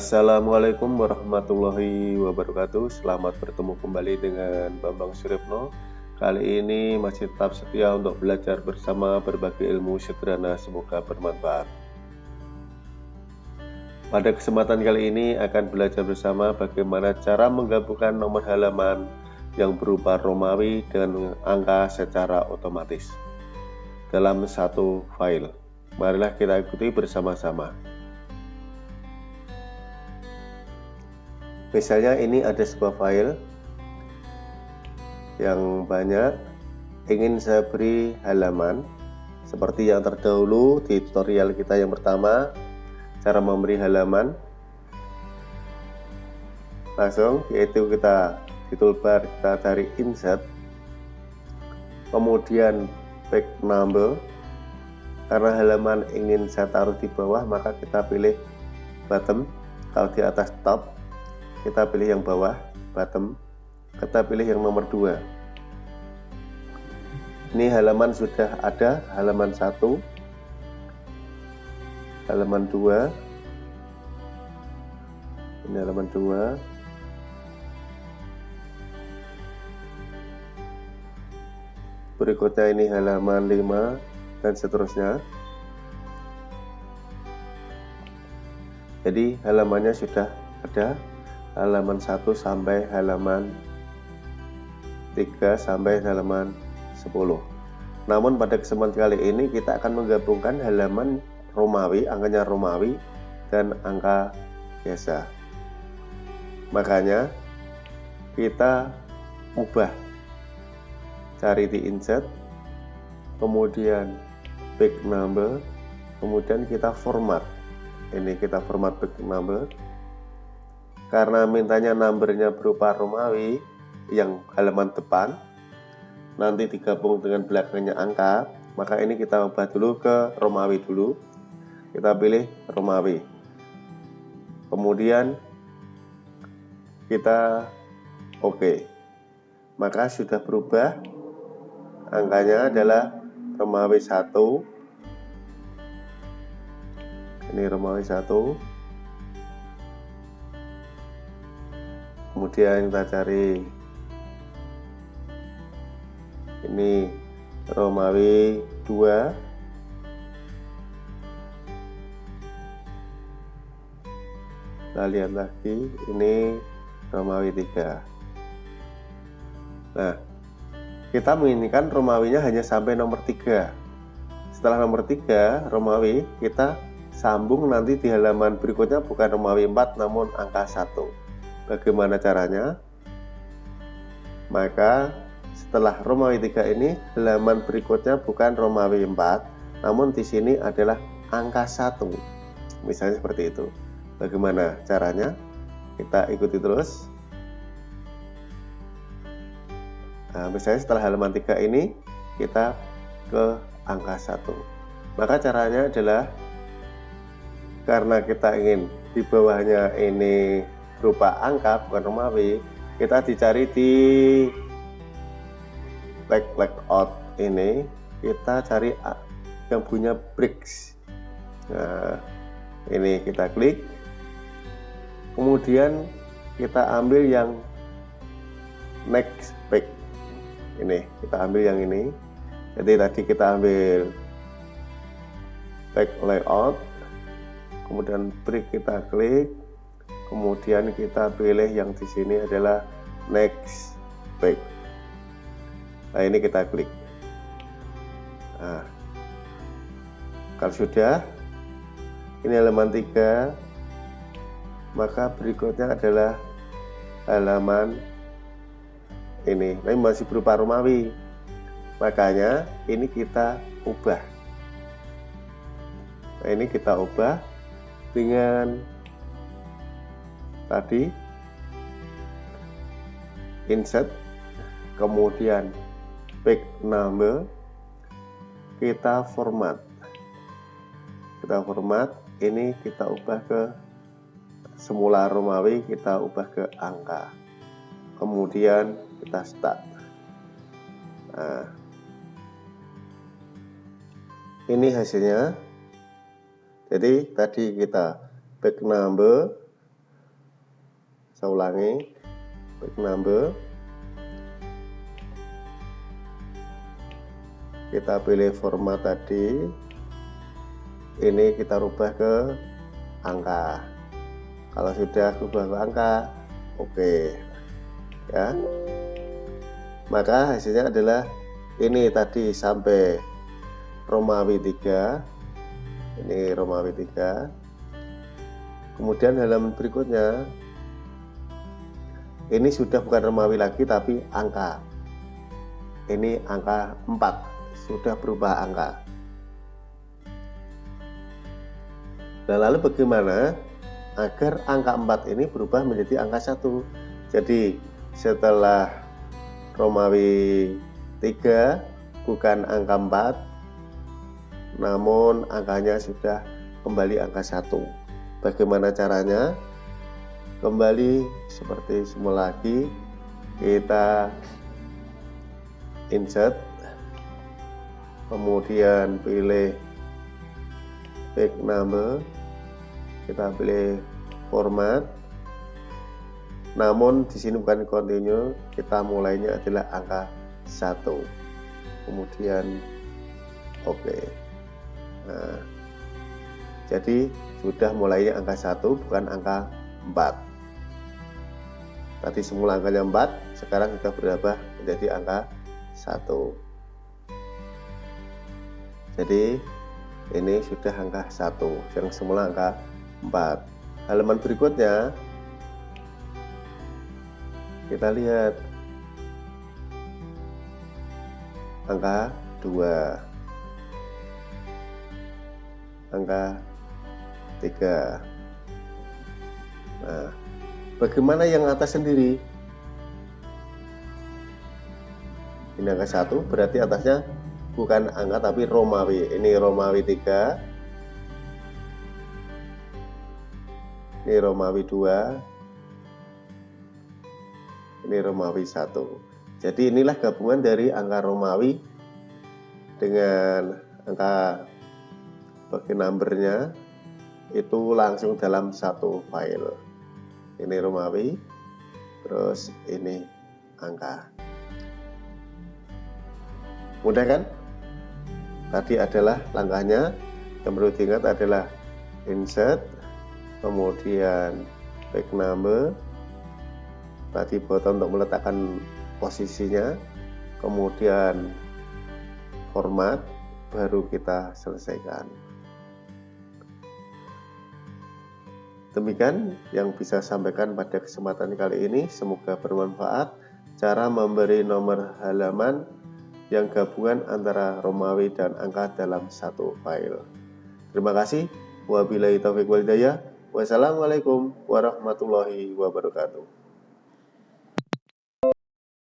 Assalamualaikum warahmatullahi wabarakatuh Selamat bertemu kembali dengan Bambang Suripno Kali ini masih tetap setia untuk belajar bersama berbagai ilmu sederhana Semoga bermanfaat Pada kesempatan kali ini akan belajar bersama bagaimana cara menggabungkan nomor halaman yang berupa Romawi dengan angka secara otomatis dalam satu file. Marilah kita ikuti bersama-sama. Misalnya ini ada sebuah file yang banyak ingin saya beri halaman seperti yang terdahulu di tutorial kita yang pertama cara memberi halaman. Langsung yaitu kita di toolbar kita cari insert kemudian back number. Karena halaman ingin saya taruh di bawah maka kita pilih bottom. Kalau di atas top kita pilih yang bawah bottom. Kita pilih yang nomor 2 ini halaman sudah ada halaman 1 halaman 2 ini halaman 2 berikutnya ini halaman 5 dan seterusnya. Jadi halamannya sudah ada halaman 1 sampai halaman 3 sampai halaman 10 namun pada kesempatan kali ini kita akan menggabungkan halaman Romawi, angkanya Romawi dan angka biasa. Makanya kita ubah cari di insert kemudian big number kemudian kita format. Ini kita format big number karena mintanya numbernya berupa Romawi yang halaman depan nanti digabung dengan belakangnya angka maka ini kita ubah dulu ke Romawi dulu. Kita pilih Romawi. Kemudian kita oke. OK. maka sudah berubah angkanya adalah Romawi 1 ini Romawi 1 kemudian kita cari ini Romawi 2 kita lihat lagi ini Romawi 3 nah kita menginginkan Romawinya hanya sampai nomor 3 setelah nomor 3 Romawi kita sambung nanti di halaman berikutnya bukan Romawi 4 namun angka 1 Bagaimana caranya? Maka setelah Romawi 3 ini halaman berikutnya bukan Romawi 4 namun di sini adalah angka 1 misalnya seperti itu. Bagaimana caranya? Kita ikuti terus. Nah, misalnya setelah halaman 3 ini kita ke angka 1 maka caranya adalah karena kita ingin di bawahnya ini berupa angka bukan Romawi kita dicari di leg layout ini kita cari yang punya bricks. Nah ini kita klik. Kemudian kita ambil yang next back ini kita ambil yang ini. Jadi tadi kita ambil back layout. Kemudian brick kita klik kemudian kita pilih yang di sini adalah next back nah ini kita klik. Nah kalau sudah ini halaman 3 maka berikutnya adalah halaman ini. Ini masih berupa Romawi. Makanya ini kita ubah. Nah ini kita ubah dengan tadi. Insert kemudian back number. Kita format. Kita format. Ini kita ubah ke semula Romawi kita ubah ke angka. Kemudian kita start. Nah, ini hasilnya. Jadi tadi kita back number saya ulangi. Back number kita pilih format tadi. Ini kita rubah ke angka. Kalau sudah rubah ke angka oke. Okay. ya. Maka hasilnya adalah ini tadi sampai Romawi 3 ini Romawi 3 kemudian halaman berikutnya ini sudah bukan Romawi lagi tapi angka ini angka 4 sudah berubah angka. Nah, lalu bagaimana agar angka 4 ini berubah menjadi angka 1? Jadi, setelah Romawi 3 bukan angka 4, namun angkanya sudah kembali angka 1. Bagaimana caranya? Kembali seperti semula lagi, kita insert kemudian pilih back number kita pilih format. Namun di sini bukan continue kita mulainya adalah angka 1 kemudian oke. Okay. nah jadi sudah mulainya angka 1 bukan angka 4 tadi semula angkanya 4 sekarang sudah berubah menjadi angka 1 jadi ini sudah angka 1 yang semula angka 4 halaman berikutnya kita lihat angka 2 angka 3 nah bagaimana yang atas sendiri? Ini angka 1 berarti atasnya bukan angka tapi Romawi. Ini Romawi 3 ini Romawi 2 ini Romawi 1 jadi inilah gabungan dari angka Romawi dengan angka bagi numbernya itu langsung dalam satu file ini Romawi terus ini angka. Mudah kan? Tadi adalah langkahnya yang perlu diingat adalah insert kemudian back number tadi button untuk meletakkan posisinya kemudian format baru kita selesaikan demikian yang bisa sampaikan pada kesempatan kali ini semoga bermanfaat cara memberi nomor halaman yang gabungan antara Romawi dan angka dalam satu file. Terima kasih. Wabillahi taufiq walhidayah. Wassalamualaikum warahmatullahi wabarakatuh.